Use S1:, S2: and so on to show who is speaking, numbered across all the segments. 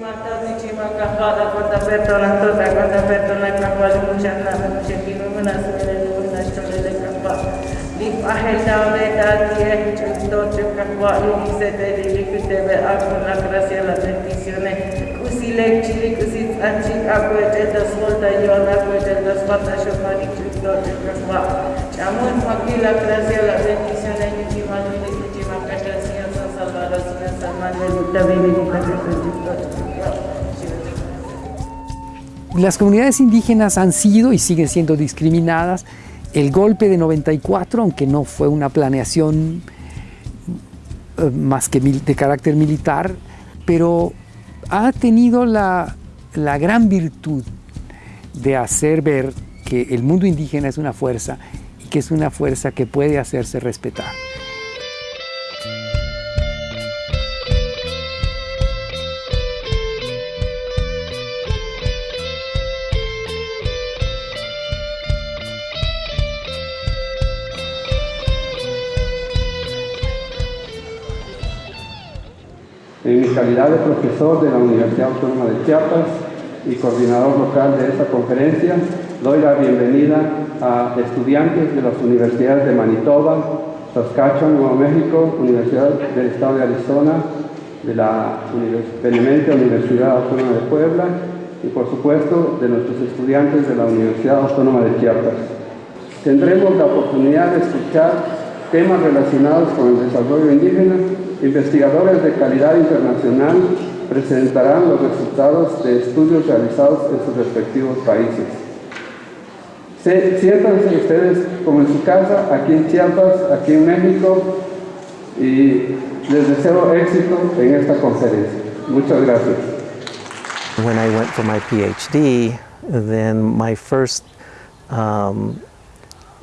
S1: Martavnici Maca Fada, Corta Pertona, Tota, Corta Pertona, Capa, Luciana, Lucetin, Mâna, Sfântele de Mâna, Ștole de Capa, Lip Aheta, Meta, Tieh, Cintoce, Capa, Lumi, Sete, Lili, Câteve, Acum, la Crasie, la Tentisiune, Cusile, Cili, Cusiț, Ancic, Acu, Ecel, Dăsvolta, Ion, Acu, Ecel, Dăsfata, Șofanic, Cintoce, Capa, Ceamânt, Macui, la Crasie, la Tentisiune, Nici Madrid, Nici Maca, Ștasia, San Salvador, Sfânt, San Manuel, Lupta, Vini, Nici Maca, Sfânt, Cintoce,
S2: Las comunidades indígenas han sido y siguen siendo discriminadas. El golpe de 94, aunque no fue una planeación eh, más que de carácter militar, pero ha tenido la, la gran virtud de hacer ver que el mundo indígena es una fuerza y que es una fuerza que puede hacerse respetar.
S3: Calidad de profesor de la Universidad Autónoma de Chiapas y coordinador local de esta conferencia, doy la bienvenida a estudiantes de las universidades de Manitoba, Saskatchewan, Nuevo México, Universidad del Estado de Arizona, de la Benemente Universidad Autónoma de Puebla y por supuesto de nuestros estudiantes de la Universidad Autónoma de Chiapas. Tendremos la oportunidad de escuchar temas relacionados con el desarrollo indígena investigadores de calidad internacional presentarán los resultados de estudios realizados en sus respectivos países. Siéntanse ustedes como en su casa, aquí en Chiapas, aquí en México, y les deseo éxito en esta conferencia. Muchas gracias.
S4: When I went for my PhD, then my first um,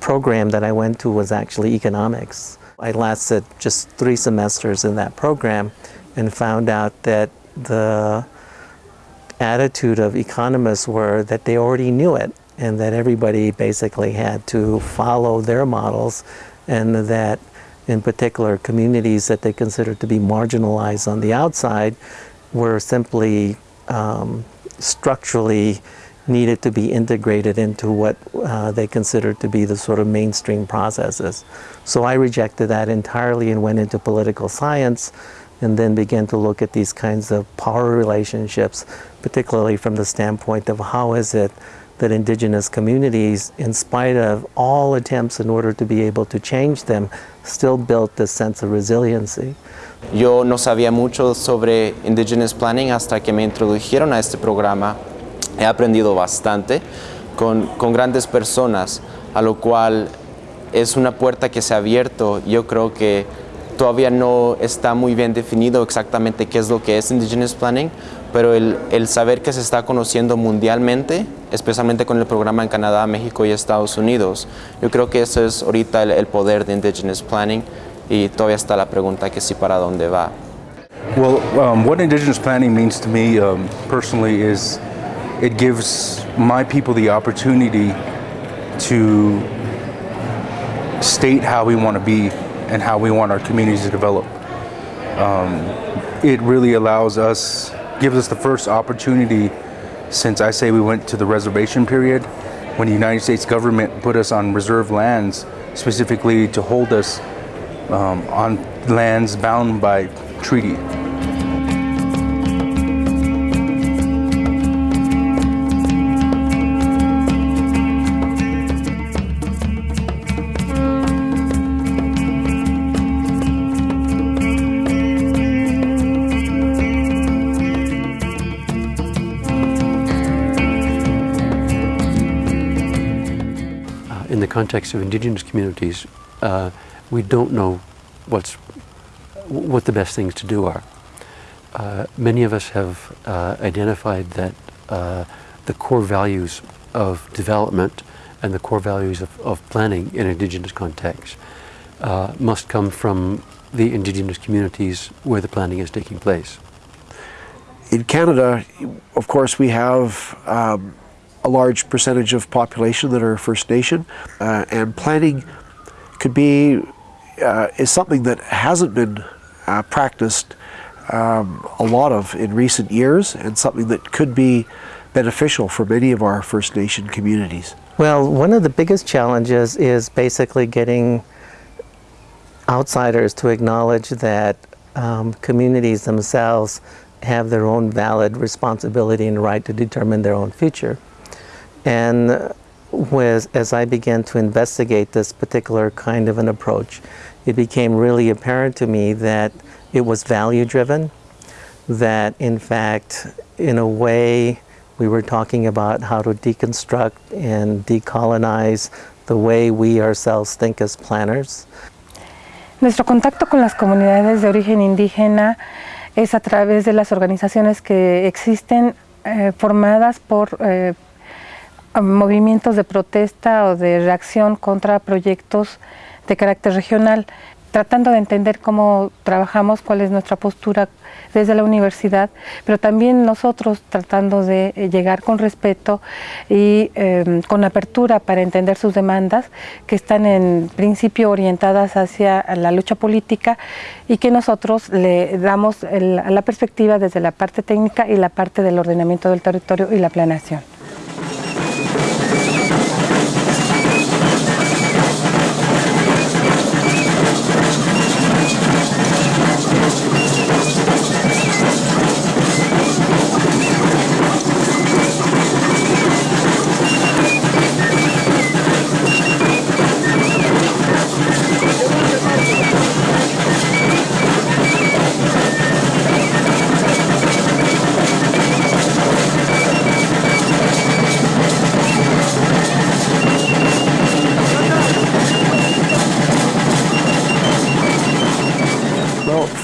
S4: program that I went to was actually economics. I lasted just three semesters in that program and found out that the attitude of economists were that they already knew it and that everybody basically had to follow their models and that in particular communities that they considered to be marginalized on the outside were simply um, structurally needed to be integrated into what uh, they considered to be the sort of mainstream processes. So I rejected that entirely and went into political science and then began to look at these kinds of power relationships, particularly from the standpoint of how is it that indigenous communities, in spite of all attempts in order to be able to change them, still built this sense of resiliency.
S5: Yo no sabía mucho sobre Indigenous Planning hasta que me introdujeron a este programa he aprendido bastante con, con, grandes personas, a lo cual es una puerta que se ha abierto. Yo creo que todavía no está muy bien definido exactamente qué es lo que es Indigenous Planning, pero el, el saber que se está conociendo mundialmente, especialmente con el programa en Canadá, México y Estados Unidos, yo creo que eso es ahorita el, el poder de Indigenous Planning y todavía está la pregunta que sí para dónde va.
S6: Well, um, what Indigenous Planning means to me um, personally is it gives my people the opportunity to state how we want to be and how we want our communities to develop. Um, it really allows us, gives us the first opportunity since I say we went to the reservation period when the United States government put us on reserve lands specifically to hold us um, on lands bound by treaty.
S7: Context of indigenous communities, uh, we don't know what's, what the best things to do are. Uh, many of us have uh, identified that uh, the core values of development and the core values of, of planning in indigenous contexts uh, must come from the indigenous communities where the planning is taking place.
S8: In Canada, of course, we have um, a large percentage of population that are First Nation, uh, and planning could be uh, is something that hasn't been uh, practiced um, a lot of in recent years and something that could be beneficial for many of our First Nation communities?
S4: Well, one of the biggest challenges is basically getting outsiders to acknowledge that um, communities themselves have their own valid responsibility and right to determine their own future. And was, as I began to investigate this particular kind of an approach, it became really apparent to me that it was value driven, that in fact, in a way, we were talking about how to deconstruct and decolonize the way we ourselves think as planners.
S9: Nuestro contacto con las comunidades de origen indígena es a través de las organizaciones que existen eh, formadas por eh, movimientos de protesta o de reacción contra proyectos de carácter regional, tratando de entender cómo trabajamos, cuál es nuestra postura desde la universidad, pero también nosotros tratando de eh, llegar con respeto y eh, con apertura para entender sus demandas, que están en principio orientadas hacia la lucha política y que nosotros le damos la perspectiva desde la parte técnica y la parte del ordenamiento del territorio y la planeación.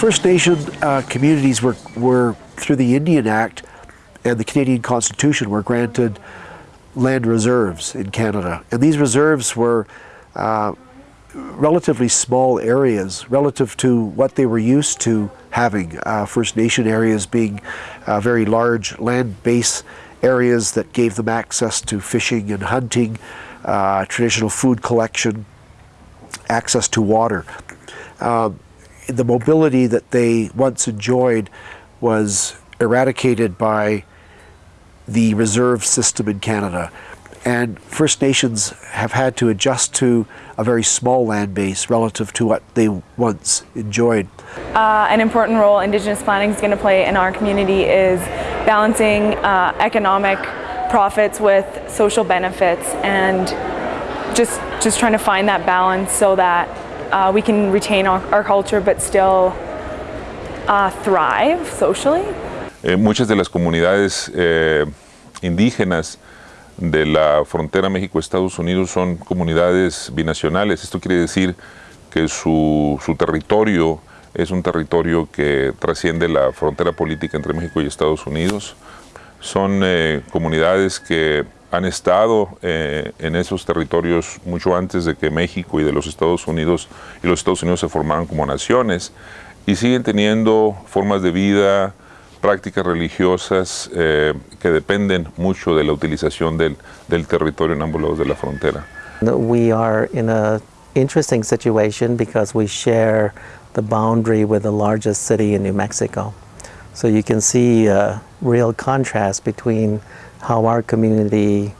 S8: First Nation uh, communities were, were, through the Indian Act and the Canadian Constitution, were granted land reserves in Canada. And these reserves were uh, relatively small areas relative to what they were used to having. Uh, First Nation areas being uh, very large land base areas that gave them access to fishing and hunting, uh, traditional food collection, access to water. Um, the mobility that they once enjoyed was eradicated by the reserve system in Canada. And First Nations have had to adjust to a very small land base relative to what they once enjoyed.
S10: Uh, an important role Indigenous planning is going to play in our community is balancing uh, economic profits with social benefits and just, just trying to find that balance so that uh, we can retain our, our, culture but still uh, thrive socially.
S11: Eh, muchas de las comunidades eh, indígenas de la frontera México-Estados Unidos son comunidades binacionales. Esto quiere decir que su, su, territorio es un territorio que trasciende la frontera política entre México y Estados Unidos. Son eh, comunidades que han estado eh, en esos territorios mucho antes de que México y de los Estados Unidos y los Estados Unidos se formaran como naciones y siguen teniendo formas de vida, prácticas religiosas eh, que dependen mucho de la utilización del, del territorio en ambos lados de la frontera.
S4: We are in a interesting situation because we share the boundary with the largest city in New Mexico. So you can see a real contrast between how our community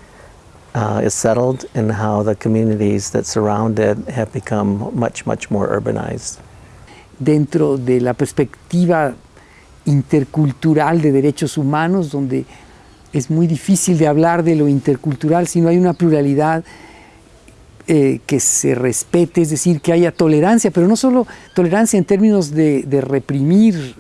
S4: uh, is settled and how the communities that surround it have become much, much more urbanized.
S2: Dentro de la perspectiva intercultural de derechos humanos, donde es muy difícil de hablar de lo intercultural si no hay una pluralidad eh, que se respete, es decir, que haya tolerancia, pero no solo tolerancia en términos de, reprimir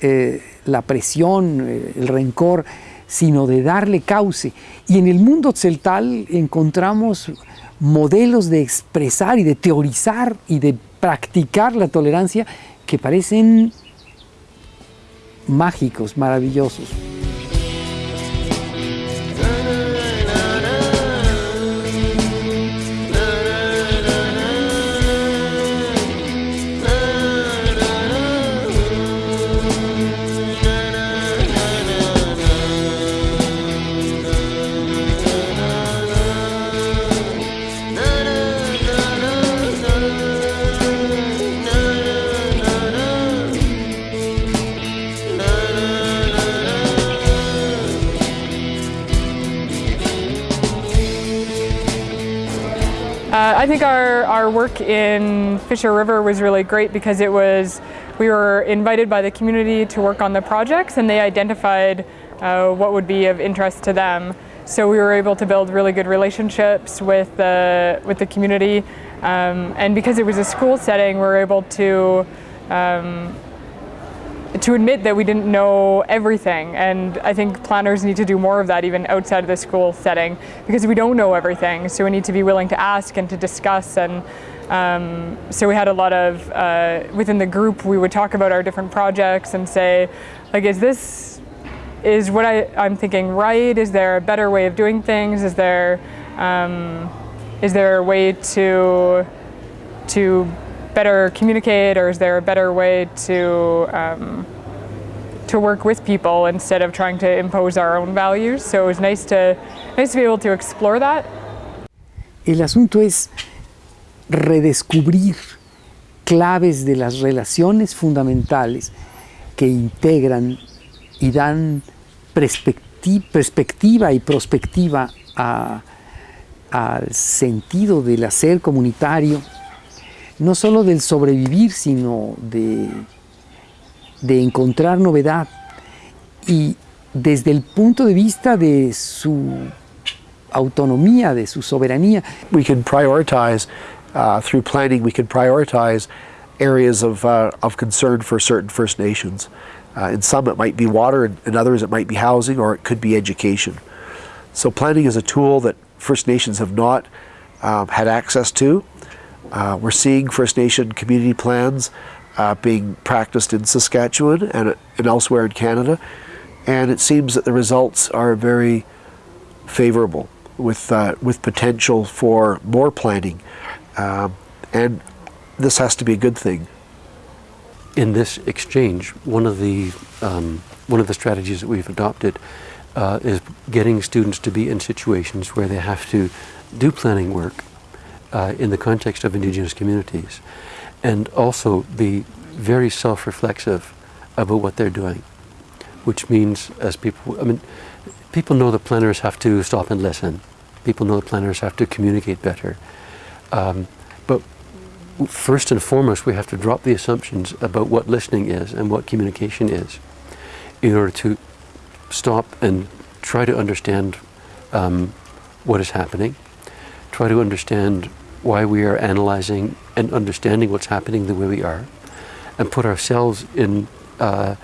S2: eh, la presión, eh, el rencor, sino de darle cauce. Y en el mundo celtal encontramos modelos de expresar y de teorizar y de practicar la tolerancia que parecen mágicos, maravillosos.
S12: Uh, I think our, our work in Fisher River was really great because it was, we were invited by the community to work on the projects and they identified uh, what would be of interest to them. So we were able to build really good relationships with the, with the community. Um, and because it was a school setting, we were able to um, to admit that we didn't know everything. And I think planners need to do more of that even outside of the school setting because we don't know everything. So we need to be willing to ask and to discuss. And um, so we had a lot of uh, within the group we would talk about our different projects and say like is this is what I, I'm thinking right? Is there a better way of doing things? Is there um, is there a way to to better communicate or is there a better way to um, to work with people instead of trying to impose our own values? So it was nice to nice to be able to explore that.
S2: El asunto es redescubrir claves de las relaciones fundamentales que integran y dan perspecti perspectiva y prospectiva al sentido del hacer comunitario no solo del sobrevivir, sino de, de encontrar novedad. Y desde el punto de vista de su autonomía, de su soberanía.
S8: We can prioritize, uh, through planning, we can prioritize areas of, uh, of concern for certain First Nations. Uh, in some it might be water, and in others it might be housing, or it could be education. So planning is a tool that First Nations have not um, had access to. Uh, we're seeing First Nation community plans uh, being practiced in Saskatchewan and, and elsewhere in Canada, and it seems that the results are very favorable with, uh, with potential for more planning. Um, and this has to be a good thing.
S7: In this exchange, one of the, um, one of the strategies that we've adopted uh, is getting students to be in situations where they have to do planning work uh, in the context of Indigenous communities and also be very self-reflexive about what they're doing, which means as people, I mean, people know that planners have to stop and listen. People know that planners have to communicate better. Um, but first and foremost, we have to drop the assumptions about what listening is and what communication is in order to stop and try to understand um, what is happening, try to understand why we are analyzing and understanding what's happening the way we are, and put ourselves in uh,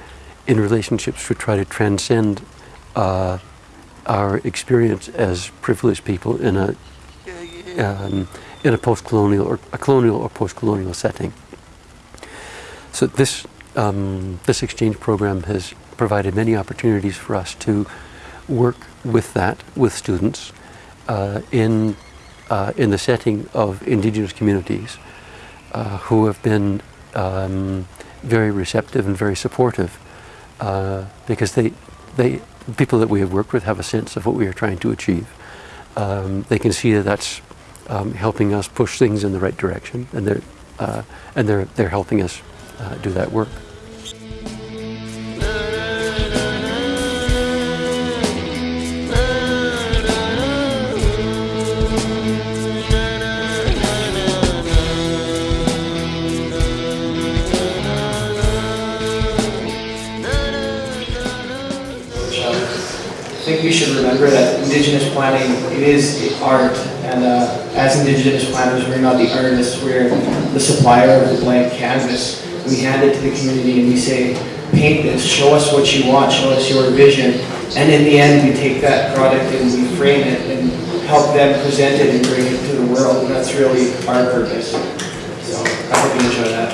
S7: in relationships to try to transcend uh, our experience as privileged people in a um, in a post-colonial or a colonial or post-colonial setting. So this um, this exchange program has provided many opportunities for us to work with that with students uh, in uh, in the setting of indigenous communities uh, who have been um, very receptive and very supportive uh, because they, they, people that we have worked with have a sense of what we are trying to achieve. Um, they can see that that's um, helping us push things in the right direction and they're, uh, and they're, they're helping us uh, do that work.
S13: Indigenous planning, it is art, and uh, as Indigenous planners, we're not the artists, we're the supplier of the blank canvas. We hand it to the community and we say, paint this, show us what you want, show us your vision, and in the end we take that product and we frame it and help them present it and bring it to the world, and that's really our purpose. So I hope you enjoy that.